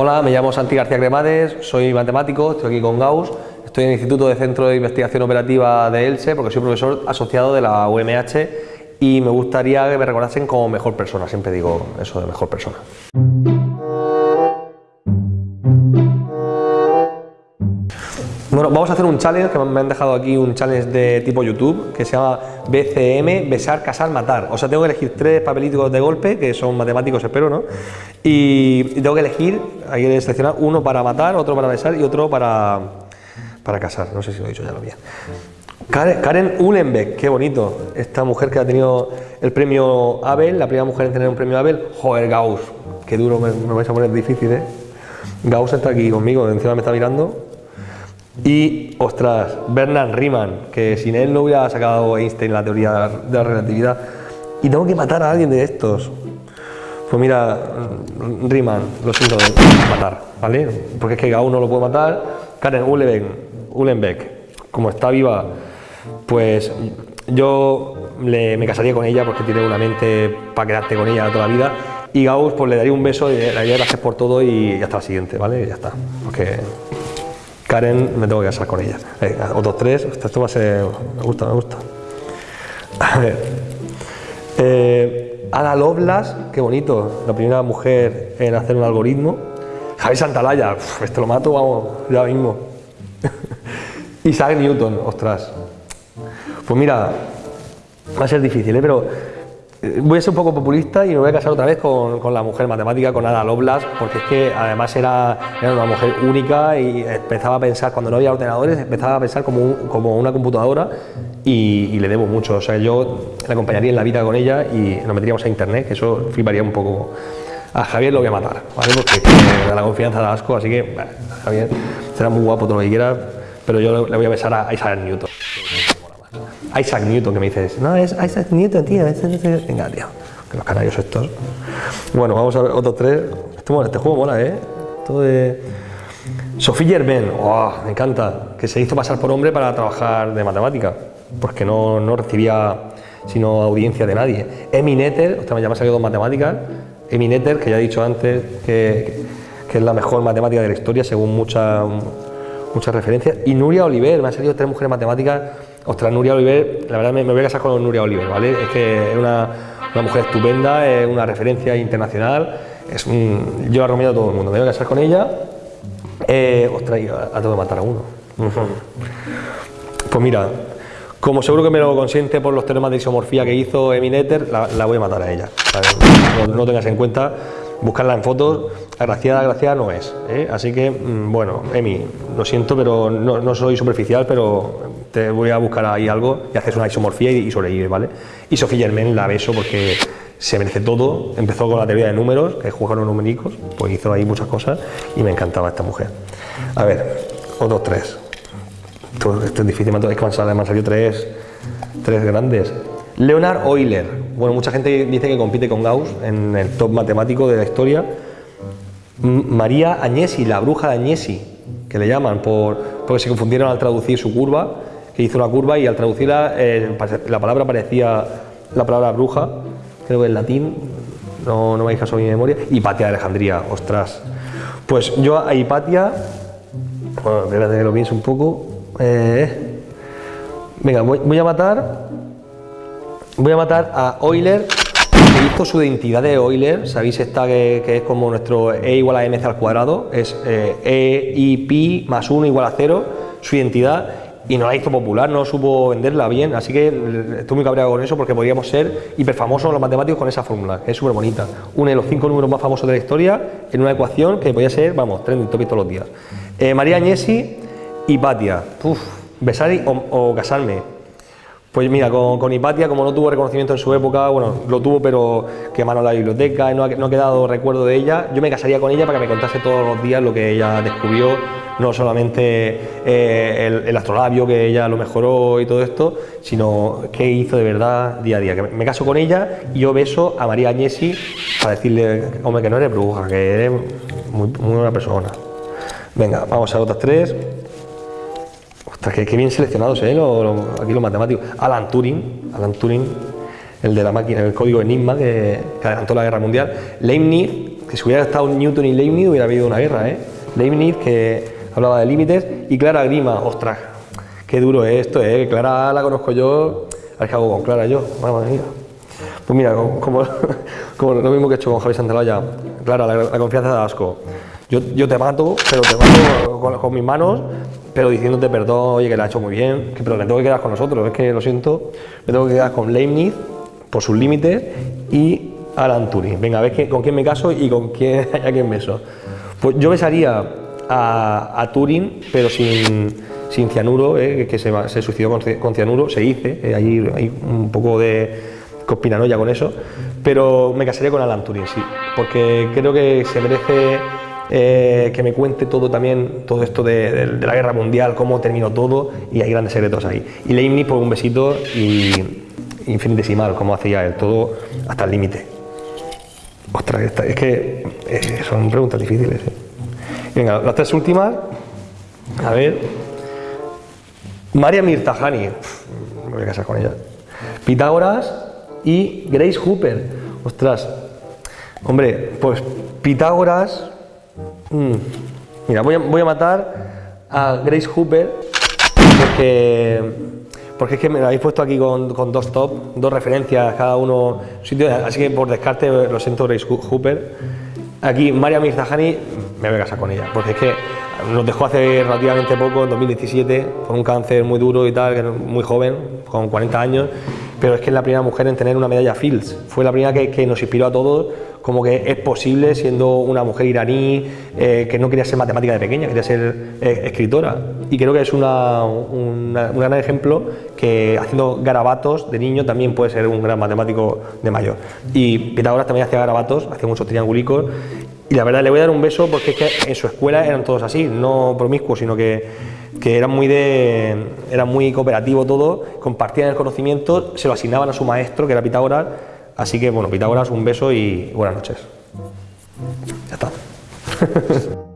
Hola, me llamo Santi García Cremades, soy matemático, estoy aquí con Gauss, estoy en el Instituto de Centro de Investigación Operativa de ELSE porque soy profesor asociado de la UMH y me gustaría que me recordasen como mejor persona, siempre digo eso de mejor persona. Vamos a hacer un challenge, que me han dejado aquí un challenge de tipo YouTube, que se llama BCM, besar, casar, matar. O sea, tengo que elegir tres papelitos de golpe, que son matemáticos, espero, ¿no? Y, tengo que elegir, hay que seleccionar uno para matar, otro para besar y otro para, para casar. No sé si lo he dicho ya lo bien. Karen, Karen Ulenbeck, qué bonito. Esta mujer que ha tenido el premio Abel, la primera mujer en tener un premio Abel. Joder, Gauss, qué duro, me, me vais a poner difícil, ¿eh? Gauss está aquí conmigo, encima me está mirando. Y, ostras, Bernard Riemann, que sin él no hubiera sacado Einstein la teoría de la relatividad. Y tengo que matar a alguien de estos. Pues mira, Riemann, lo siento, matar, ¿vale? Porque es que Gauss no lo puede matar. Karen Uhlenbeck, como está viva, pues yo me casaría con ella porque tiene una mente para quedarte con ella toda la vida. Y Gauss, pues le daría un beso y le daría gracias por todo y hasta la siguiente, ¿vale? Y ya está. Porque Karen, me tengo que casar con ella. otros tres, esto va a ser. Me gusta, me gusta. A ver. Eh, Ada Lovelace, qué bonito, la primera mujer en hacer un algoritmo. Javi Santalaya, este lo mato, vamos, ya mismo. Isaac Newton, ostras. Pues mira, va a ser difícil, ¿eh? pero Voy a ser un poco populista y me voy a casar otra vez con, la mujer matemática, con Ada Lovelace, porque es que además era, era, una mujer única y empezaba a pensar, cuando no había ordenadores, empezaba a pensar como, como una computadora y, le debo mucho. O sea, yo la acompañaría en la vida con ella y nos meteríamos a internet, que eso fliparía un poco. A Javier lo voy a matar, ¿vale? Porque da la confianza de asco, así que Javier será muy guapo todo lo que quiera, pero yo le voy a besar a Isaac Newton. Isaac Newton, que me dices, no, es Isaac Newton, tío, venga, tío, que los canarios estos. Bueno, vamos a ver otros tres. Este, este juego mola, ¿eh? Todo de... Sophie Germain, me encanta, que se hizo pasar por hombre para trabajar de matemática, porque no, no recibía sino audiencia de nadie. Emi Netter, usted me llama salido dos matemáticas, Emi Netter, que ya he dicho antes que, que, es la mejor matemática de la historia según muchas muchas referencias, y Nuria Oliver, me han salido tres mujeres matemáticas Ostras, Nuria Oliver, la verdad me, voy a casar con Nuria Oliver, ¿vale? Es que es una, mujer estupenda, es una referencia internacional, es yo la recomiendo a todo el mundo, me voy a casar con ella, eh, ostras, a, tengo que matar a uno. Pues mira, como seguro que me lo consiente por los teoremas de isomorfía que hizo Emineter, la, la voy a matar a ella. No, no tengas en cuenta buscarla en fotos, agraciada, agraciada no es. ¿eh? Así que, mm, bueno, Emi, lo siento, pero no, soy superficial, pero voy a buscar ahí algo y haces una isomorfía y, sobrevive, ¿vale? Y Sofía Germain la beso porque se merece todo, empezó con la teoría de números, que juegan los numéricos, pues hizo ahí muchas cosas y me encantaba esta mujer. A ver, otros tres. Esto, es difícil, me han salido tres, tres grandes. Leonard Euler, bueno, mucha gente dice que compite con Gauss en el top matemático de la historia. María Agnesi, la bruja de Agnesi, que le llaman por, porque se confundieron al traducir su curva, que hizo una curva y al traducirla eh, la palabra parecía la palabra bruja, creo que en latín, no, no me caso mi memoria, Hipatia de Alejandría, ostras. Pues yo a Hipatia, bueno, espérate que lo pienso un poco, eh, venga, voy a matar Voy a matar a Euler, que hizo su identidad de Euler, sabéis esta que, es como nuestro E igual a mc al cuadrado, es eh, E y pi más 1 igual a 0, su identidad, y no la hizo popular, no supo venderla bien, así que estoy muy cabreado con eso porque podríamos ser hiperfamosos los matemáticos con esa fórmula, que es súper bonita. Uno de los cinco números más famosos de la historia en una ecuación que podía ser, vamos, trending topic todos los días. Eh, María Agnesi y Patia, besar o casarme, pues mira, con, Hipatia, como no tuvo reconocimiento en su época, bueno, lo tuvo, pero quemaron la biblioteca, ha, no ha quedado recuerdo de ella. Yo me casaría con ella para que me contase todos los días lo que ella descubrió, no solamente eh, el, astrolabio, que ella lo mejoró y todo esto, sino qué hizo de verdad día a día. Que me, caso con ella y yo beso a María Agnesi para decirle, hombre, que no eres bruja, que eres muy, muy buena persona. Venga, vamos a otras tres. Ostras, qué, bien seleccionados, ¿eh? aquí los matemáticos. Alan Turing, Alan Turing, el de la máquina, el código Enigma que, adelantó la guerra mundial. Leibniz, que si hubiera estado Newton y Leibniz hubiera habido una guerra, ¿eh? Leibniz que hablaba de límites y Clara Grima, ostras, qué duro es esto, ¿eh? Clara la conozco yo, a ver qué hago con Clara yo, vamos mía. Pues mira, como, lo mismo que he hecho con Javi Santalaya, Clara, la, confianza de asco. Yo, yo, te mato, pero te mato con, mis manos, pero diciéndote perdón, oye, que la ha hecho muy bien, que, pero me tengo que quedar con nosotros, es que lo siento, me tengo que quedar con Leibniz por sus límites y Alan Turing. Venga, a ver con quién me caso y con quién, a quién beso. Pues yo besaría a, Turing, pero sin, sin cianuro, eh, que se, se, suicidó con, cianuro, se dice, eh, hay, un poco de conspiranoia con eso, pero me casaría con Alan Turing, sí, porque creo que se merece eh, que me cuente todo también, todo esto de, la guerra mundial, cómo terminó todo, y hay grandes secretos ahí. Y Leibniz por un besito y infinitesimal, como hacía él, todo hasta el límite. Ostras, es que eh, son preguntas difíciles. ¿eh? Venga, las tres últimas. A ver. María Mirtajani. Me voy a casar con ella. Pitágoras y Grace Hooper. Ostras. Hombre, pues Pitágoras. Mmm, mira, voy a, voy a matar a Grace Hooper porque porque es que me lo habéis puesto aquí con, con, dos top, dos referencias, cada uno sitio, así que por descarte lo siento Grace Hooper. Aquí María Mirzahani, me voy a casar con ella, porque es que nos dejó hace relativamente poco, en 2017, con un cáncer muy duro y tal, muy joven, con 40 años, pero es que es la primera mujer en tener una medalla Fields, fue la primera que, nos inspiró a todos como que es posible siendo una mujer iraní eh, que no quería ser matemática de pequeña, quería ser eh, escritora. Y creo que es un gran ejemplo que haciendo garabatos de niño también puede ser un gran matemático de mayor. Y Pitágoras también hacía garabatos, hacía muchos triangulicos. Y la verdad le voy a dar un beso porque es que en su escuela eran todos así, no promiscuos, sino que que era muy, de, era muy cooperativo todo, compartían el conocimiento, se lo asignaban a su maestro, que era Pitágoras, Así que, bueno, Pitágoras, un beso y buenas noches. Ya está.